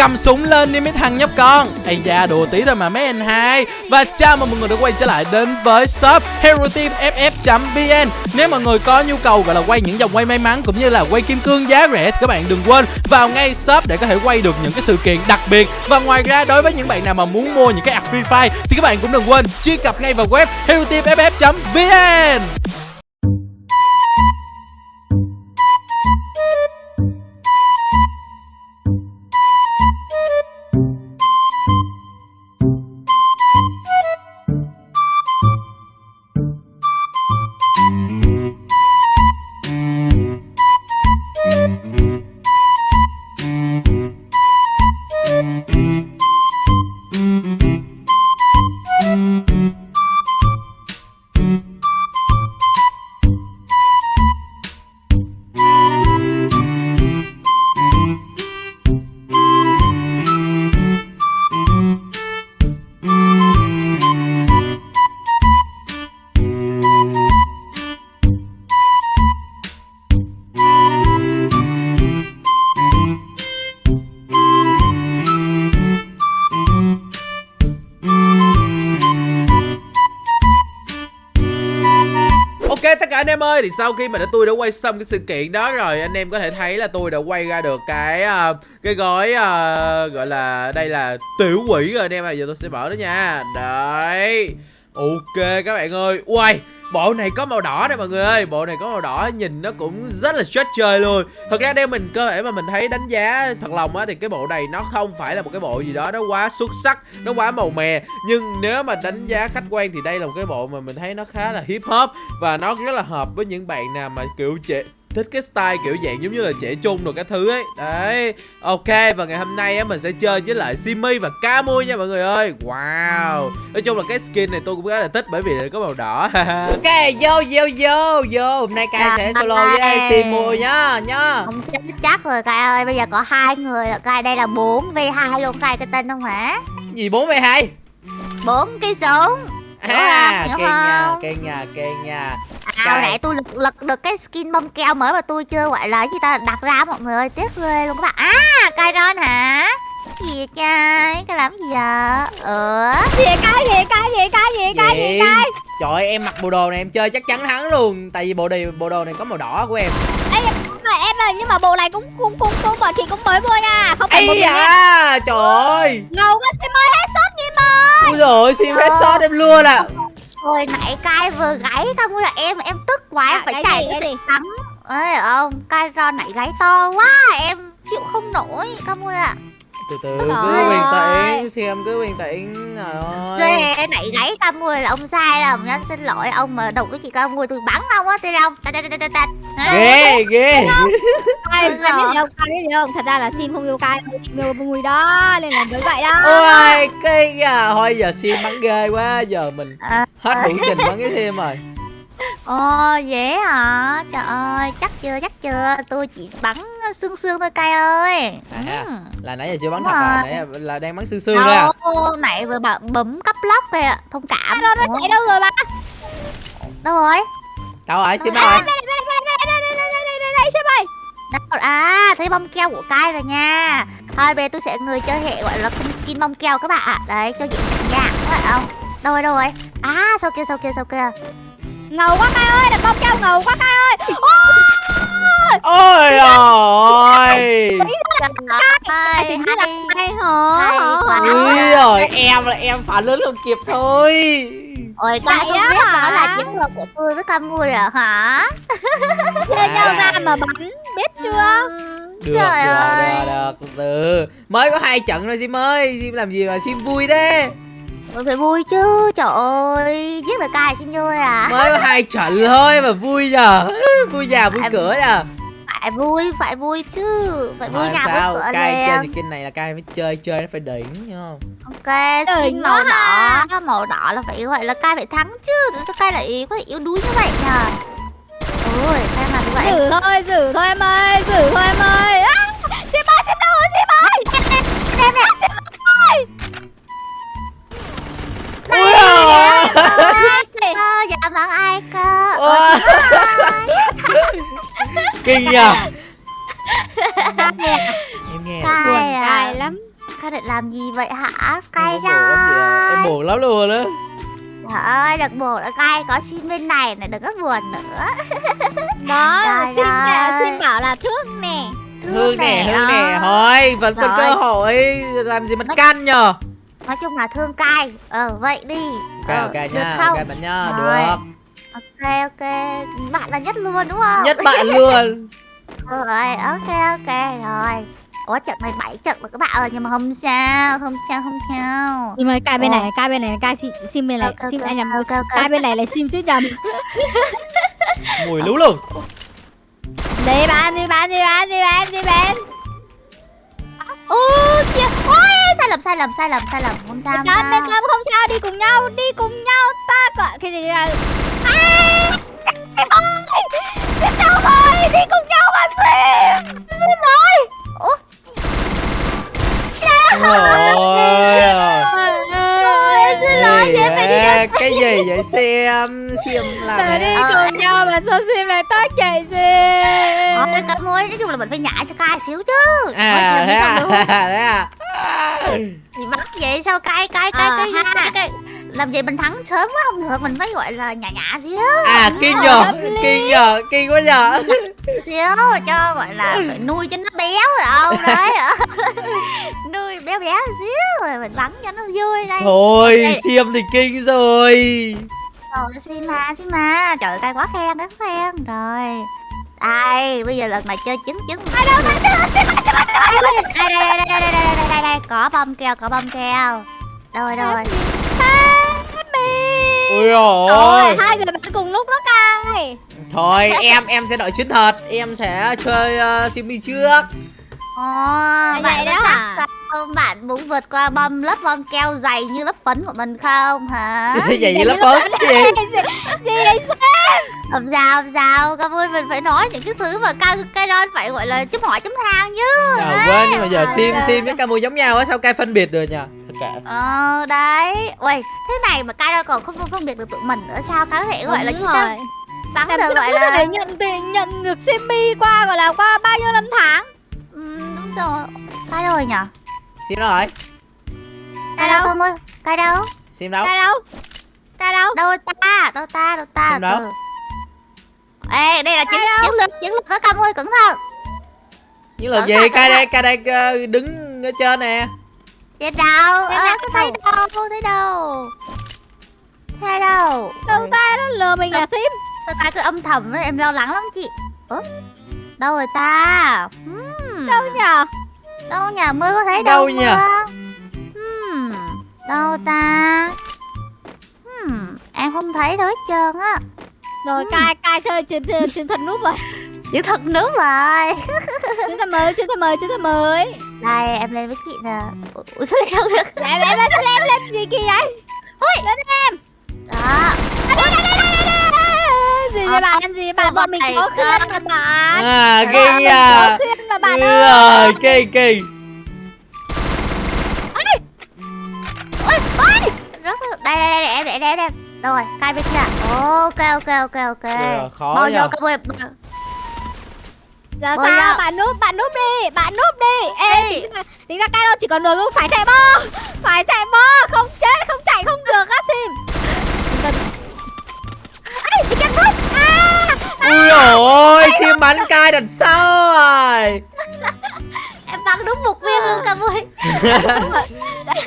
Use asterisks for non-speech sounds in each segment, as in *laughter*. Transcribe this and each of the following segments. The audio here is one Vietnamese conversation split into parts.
cầm súng lên đi mấy thằng nhóc con. Ây da, đùa tí thôi mà mấy anh hai. Và chào mừng mọi người đã quay trở lại đến với shop hero team ff vn nếu mọi người có nhu cầu gọi là quay những dòng quay may mắn cũng như là quay kim cương giá rẻ thì các bạn đừng quên vào ngay shop để có thể quay được những cái sự kiện đặc biệt. Và ngoài ra, đối với những bạn nào mà muốn mua những cái app free fire thì các bạn cũng đừng quên truy cập ngay vào web hero em ơi thì sau khi mà đã tôi đã quay xong cái sự kiện đó rồi anh em có thể thấy là tôi đã quay ra được cái uh, cái gói uh, gọi là đây là tiểu quỷ rồi anh em à giờ tôi sẽ mở nó nha. Đấy. Ok các bạn ơi. Uầy bộ này có màu đỏ đây mọi người ơi. Bộ này có màu đỏ, nhìn nó cũng rất là chết chơi luôn. Thật ra đây mình cơ thể mà mình thấy đánh giá thật lòng á, thì cái bộ này nó không phải là một cái bộ gì đó, nó quá xuất sắc, nó quá màu mè. Nhưng nếu mà đánh giá khách quan thì đây là một cái bộ mà mình thấy nó khá là hip hop và nó rất là hợp với những bạn nào mà kiểu trẻ thích cái style kiểu dạng giống như là trẻ trung rồi các thứ ấy. Đấy ok và ngày hôm nay á mình sẽ chơi với lại simi và camui nha mọi người ơi. Wow. Nói chung là cái skin này tôi cũng khá là thích bởi vì nó có màu đỏ. *laughs* Ok vô vô vô vô. Hôm nay cai sẽ solo với simu nhá nhá. Không chắc chắc rồi Cai ơi. Bây giờ có hai người là Cai đây là 4 v 2 luôn. Cai cái tên không hả? Gì bốn về hai? Bốn cái súng Hiểu à không? kê Hiểu nhà không? kê nhà kê nhà À, Cai. hồi nãy tôi lật, lật được cái skin bông keo mới mà tôi chưa gọi là cái gì ta đặt ra mọi người ơi tiếc ghê luôn các bạn. À Cai Ron hả? Cái gì vậy Cai Cai làm gì vậy? Ờ. Gì cái gì cái gì cái gì cái gì cái Trời ơi, em mặc bộ đồ này em chơi chắc chắn thắng luôn. Tại vì bộ này bộ đồ này có màu đỏ của em. Ê, mà em ơi nhưng mà bộ này cũng cũng cũng cũng bọn chị cũng mới mua nha. Không phải Ây em da, trời ơi. Ngầu quá xin mới hết sốt nghiêm ơi Ui rồi xin phép shot em luôn à Hồi nãy Cai vừa gáy Không là em em tức quá em À, phải gáy chạy gáy cái gì? tắm Ơi ông Cai Ron nãy gáy to quá Em chịu không nổi Cam ơi ạ Từ từ cứ bình tĩnh Xem cứ bình tĩnh Trời ơi. Ghê nãy gáy Cam ơi là ông sai lầm nha Xin lỗi ông mà đụng cái chị Cam ơi tôi bắn ông á Tên ông Ghê ghê. Ai biết rồi. gì không? Ai biết không? Thật ra là sim không yêu cai thôi chị yêu mùi đó nên là mới vậy đó. Ôi cái à, Thôi giờ xin bắn ghê quá Giờ mình À, hết đủ trình bắn cái thêm rồi Ồ dễ hả? Trời ơi, chắc chưa, chắc chưa. Tôi chỉ bắn xương xương thôi cay ơi. À. Là nãy giờ chưa bắn Đúng thật à, nãy là đang bắn xương xương thôi à. nãy vừa bấm cấp lóc kìa, à. thông cảm. À, đâu, nó chạy đâu rồi ba? Đâu rồi? Đâu rồi? Xin ba rồi. Đâu, à, thấy bông keo của cay rồi nha. Thôi về tôi sẽ người chơi hệ gọi là không skin bông keo các bạn ạ. Đấy, cho dễ nha. Các bạn không? Đâu rồi, đâu rồi? À, sau kia, sau kia, sau kia ngầu quá cai ơi đặt bông keo ngầu quá cai ơi. Ôi! Ôi Hay là rồi em là em phản ứng không kịp thôi. Ôi Vậy không đó biết đó là chiến lược của tôi với Cam Mui à hả? Chia *laughs* nhau ra mà bắn biết chưa? Ừm, được Trời được ơi. được được. Từ từ mới có hai trận rồi sim ơi. Sim làm gì mà sim vui thế Mình phải vui chứ Trời ơi Giết được Cai chim vui à mới có hai trận thôi mà vui nhờ vui già vui Em- cửa nhờ Phải vui Phải vui chứ Phải vui Thôi nhà sao vui cửa cai chơi skin này là cai phải chơi chơi nó phải đỉnh không Ok skin màu đỏ Màu đỏ là phải gọi là Cai phải thắng chứ Tại sao Cai lại có thể yếu đuối như vậy nhờ Ôi Cai làm như vậy giữ thôi giữ thôi em ơi giữ thôi em ơi à, xem ơi xem đâu rồi xem ơi Em cơ Dạ vâng ai cơ? Ôi. kinh nhờ. Em nghe. Buồn à? lắm. Sao định làm gì vậy hả? Cay Em. Em đó buồn lắm luôn á. Trời ơi đừng buồn nữa cay Có sim bên này này đừng có buồn nữa. Đó, xin nè, xin bảo là thương nè. Hương nè Hương nè đó. Thôi vẫn còn Rồi. cơ hội Làm gì mà canh nhờ Nói chung là thương cay. Ờ vậy đi. Ok ờ, ok được nha không? Ok bạn nha Rồi. Được. Ok ok. Bạn là nhất luôn đúng không? Nhất bạn *laughs* luôn. Rồi ok ok rồi. Ủa trận này 7 trận rồi các bạn ơi Nhưng mà không sao Không sao không sao. Nhưng mà cai bên này, cai bên này, cai sim, sim bên này, sim anh nhầm. Cai bên này là sim chứ nhầm. *laughs* Mùi lú luôn Đi bạn, đi bạn, đi bạn, đi bạn, đi Ôi sai lầm sai lầm sai lầm sai lầm. Không sao không sao. cam không sao, đi cùng nhau, đi cùng nhau. Ta gọi cái gì là... À, sim ơi, đâu rồi, đi cùng nhau mà sim. Xin lỗi. Ủa? Xin lỗi đi Cái gì vậy? Xem Xem Là đi thế Ờ. cùng nhau mà sao sim lại tác chạy sim. Ờ, cái ơi, nói chung là mình phải nhảy cho cay xíu chứ. À Ôi, *laughs* thế à? Thế à Thì bắt vậy sao? Cay cay cay Ờ, cay, cay, cay. Làm vậy mình thắng sớm quá không được Mình phải gọi là nhả nhả xíu. À kinh nhờ Kinh nhờ Kinh quá nhờ. Xíu cho gọi là phải nuôi cho nó béo rồi không Đấy. *laughs* Nuôi béo béo xíu rồi mình bắn cho nó vui đây. Thôi. Xiêm thì kinh rồi. Rồi xin mà xin mà. Trời cay quá khen quá khen. Rồi Đây bây giờ lần này chơi trứng trứng Ai đâu Đây đây đây đây đây đây đây đây đây Có bông keo có bông keo Rồi rồi. Ui Ôi, rồi hai người bạn cùng lúc đó cai. Thôi em em sẽ đợi chiến thật Em sẽ chơi uh, Simmy trước. Ồ Vậy bạn đó. hả? chắc không? Bạn muốn vượt qua bom lớp bom keo dày như lớp phấn của mình không hả? Vậy vậy là phấn gì? *laughs* Gì vậy sao? Không sao không sao. Các vui mình phải nói những cái thứ mà cái, cái đó phải gọi là chấm hỏi chấm than chứ. À, quên nhưng mà giờ. Sim Sim với Camu giống nhau á Sao cai phân biệt được nhỉ Thật kệ. Ờ đấy. Ui thế này mà cai đâu còn không phân biệt được tụi mình nữa sao Cái có thể gọi là Đúng cái rồi. bắn Làm được gọi là thể nhận tiền nhận được Simmy qua gọi là qua bao nhiêu năm tháng? ừ, Đúng rồi. Cai rồi nhở Sim đâu rồi? Cai đâu đâu? không ơi đâu? Sim đâu? Cai đâu? Cai đâu? Đâu ta? Đâu ta? Đâu ta? Xem đâu? Ê đây là đâu? chiến lược Chiến lược có cam ơi cẩn thận lần Cẩn gì cẩn đây cai đây ờ, đứng ở trên nè Trên đâu đâu? có thấy đâu Không thấy đâu Thấy đâu Đâu ta nó lừa mình à Sim? Sao ta cứ âm thầm ấy, em lo lắng lắm chị Ủa Đâu rồi ta hmm. Đâu nhờ? Đâu nhà mưa có thấy Đâu đâu, nhỉ? mưa hmm. Đâu ta hmm. Em không thấy đâu hết trơn á Rồi cai cai chơi chiến chiến thuật núp rồi. Chữ thật nước rồi *laughs* Chiến thuật mới, chiến thuật mới, chiến thuật mới. Đây em lên với chị nè Ủa sao lại không được Lại em sao lem lên gì kỳ vậy? Ui. Lên em. Đó Gì Ờ, vậy bạn? Gì bạn bọn mình thầy có cơ. khuyên mà bạn. À kinh à có khuyên mà bạn Ừ, ơi. rồi kinh kinh Ôi ôi Rất là... Đây đây đây em để em em Đâu rồi cai bên kia Ok ok ok ok. Ừ, khó Bao vô các bạn Giờ Ôi sao? Bạn núp, bạn núp đi, bạn núp đi. Ê, Ê. tính ra, tính ra cái đâu chỉ còn đường không phải chạy bo, phải chạy bo, không chết, không chạy không được á Sim. Ê bị căng hết À Ui ôi Sim bắn cai đằng sau rồi Em bắn đúng một viên luôn cả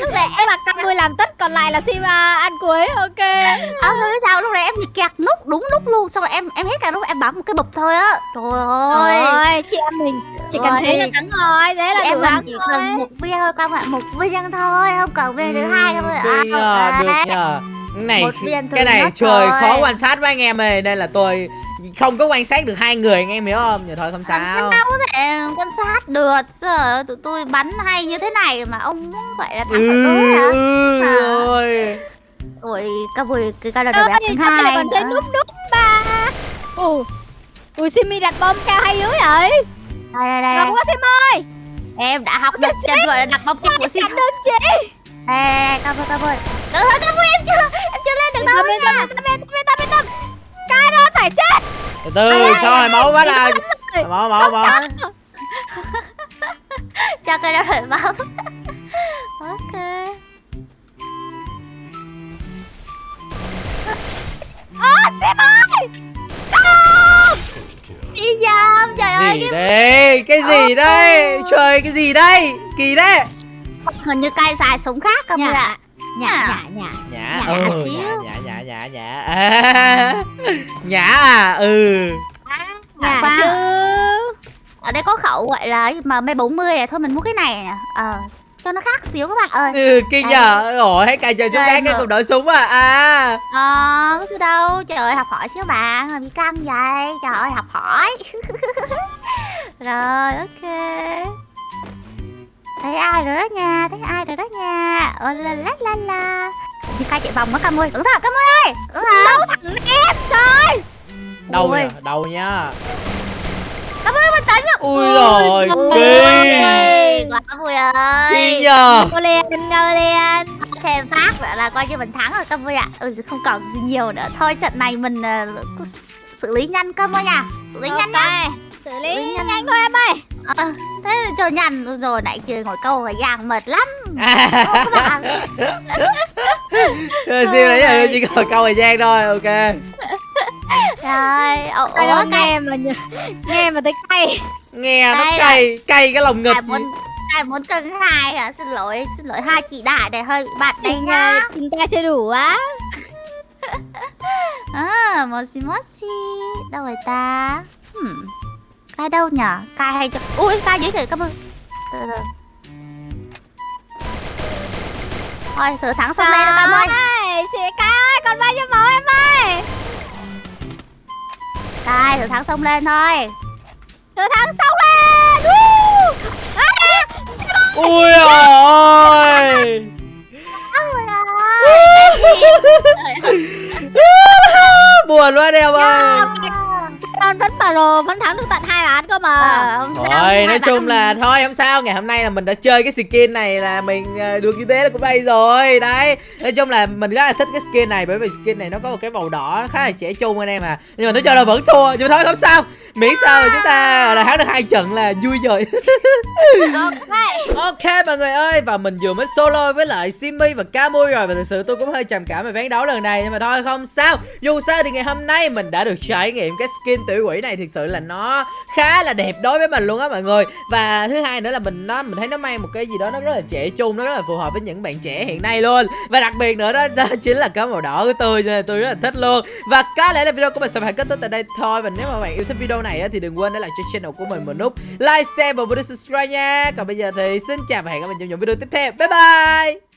Lúc này Em là cam mươi làm tất, còn lại là Sim à, ăn cuối, ok. Ờ rồi sao lúc này em bị kẹt nút đúng lúc luôn. Xong rồi em em hết cả lúc em bấm một cái bụp thôi á. Trời ơi. Chị em mình chỉ cần thế là thắng rồi, thế là em mình chỉ cần một viên thôi các bạn một viên thôi. Không cần viên thứ hai các bạn Kinh à, được Cái này cái này trời thôi. khó quan sát với anh em ơi Nên là tôi không có quan sát được hai người anh em hiểu không Nhưng thôi không Làm sao sao có thể quan sát được Sao tụi tôi bắn hay như thế này mà ông muốn gọi là thắng Ừ ở tối hả ừ Hả? ôi Ôi cái bùi cái là Ơi, đẹp thứ sao hai còn chơi núp núp ba. Ồ. Ui Simi đặt bom cao hay dữ vậy? Đây đây đây, đây. quá Sim ơi. Em đã học được chân gọi là đặt bóng kim của Sim được chị. Đây đây đây Cảm ơn cảm ơn cảm ơn Từ cho hồi máu bắt là Máu máu máu. Cho *laughs* *laughs* cái đó rồi bấm ok. Ơ sếp ơi! Đi dầm trời ơi gì đây? Cái gì đây? trời cái gì đây? Kỳ đấy hình như cay xài súng khác không Nhả ạ? nhả nhả nhả. nhã Nhã ừ xíu. nhã nhã nhã. Nhã *laughs* à, nhã. À ừ nhả Khoan. chứ. Ở đây có khẩu gọi là gì? Mà m 40 này thôi mình mua cái này nè ờ cho nó khác xíu các bạn ơi. Ừ kinh nhờ. Ủa hay cài trời súng Trời cái cùng đội súng à? À. Ờ có chứ đâu. Trời ơi học hỏi xíu bạn. Làm gì căng vậy? Trời ơi học hỏi. *laughs* Rồi ok. Thấy ai rồi đó nha? Thấy ai rồi đó nha? Ô la la la la như cay chạy vòng đó cam ơi cẩn thận cam ơi. Thận. Đâu thằng em trời. Đầu Ui. nha đầu nha. Cam ơi bình tĩnh ui rồi kinh. Quá vui ơi. Kinh nhờ. Cô thêm phát nữa là coi như mình thắng rồi cam ơi ạ. Ừ, không còn gì nhiều nữa. Thôi trận này mình cứ xử lý nhanh cam ơi nha. Xử lý nhanh nhá xử Xử lý lý nhanh. nhanh thôi em ơi ờ, thế cho nhanh rồi nãy chơi ngồi câu ở giang mệt lắm. À, bạn. Siêu đấy chỉ còn câu thời gian thôi ok. Rồi ủa, ủa nghe mà nghe mà thấy cay. Nghe nó cay cay cái lòng ngực. Ai muốn ai muốn cân hai hả? Xin lỗi xin lỗi hai chị đại này hơi bị bạch đây nha Tình ca chưa đủ á. À *laughs* moshi moshi. Đâu rồi ta? Hmm. Cai đâu nhở? Cai hay cho ui cai dưới kìa cảm ơn. Từ từ. Thôi thử thắng xong đây đó cam ơi ơi Chị ca ơi còn bao nhiêu máu em ơi? Cai thử thắng xong lên thôi. Từ thắng xong lên! À, ui ôi *laughs* buồn quá em ơi Con vẫn pro vẫn thắng được tận hai ván cơ mà. Sao, Thôi nói chung là thôi không sao. Ngày hôm nay là mình đã chơi cái skin này là mình ờ, được như thế là cũng đây rồi. Đấy Nói chung là mình rất là thích cái skin này Bởi vì skin này nó có một cái màu đỏ khá là trẻ trung anh em à. Nhưng mà nói chung là vẫn thua Nhưng mà thôi không sao. Miễn sao là chúng ta là thắng được hai trận là vui rồi. *laughs* Ok. Mọi người ơi Và mình vừa mới solo với lại Simi và Camui rồi. Và thực sự tôi cũng hơi trầm cảm về ván đấu lần này Nhưng mà thôi không sao. Dù sao thì ngày hôm nay mình đã được trải nghiệm cái skin tiểu quỷ này Thực sự là nó khá là đẹp đối với mình luôn á mọi người. Và thứ hai nữa là mình nó mình thấy nó mang một cái gì đó nó rất là trẻ trung Nó rất là phù hợp với những bạn trẻ hiện nay luôn. Và đặc biệt nữa đó, đó chính là có màu đỏ của tôi Cho nên tôi rất là thích luôn. Và có lẽ là video của mình sẽ phải kết thúc tại đây thôi. Và nếu mà bạn yêu thích video này á, thì đừng quên để lại cho channel của mình một nút like, share và bấm nút subscribe nha. Còn bây giờ thì xin chào và hẹn gặp lại trong những video tiếp theo. Bye bye!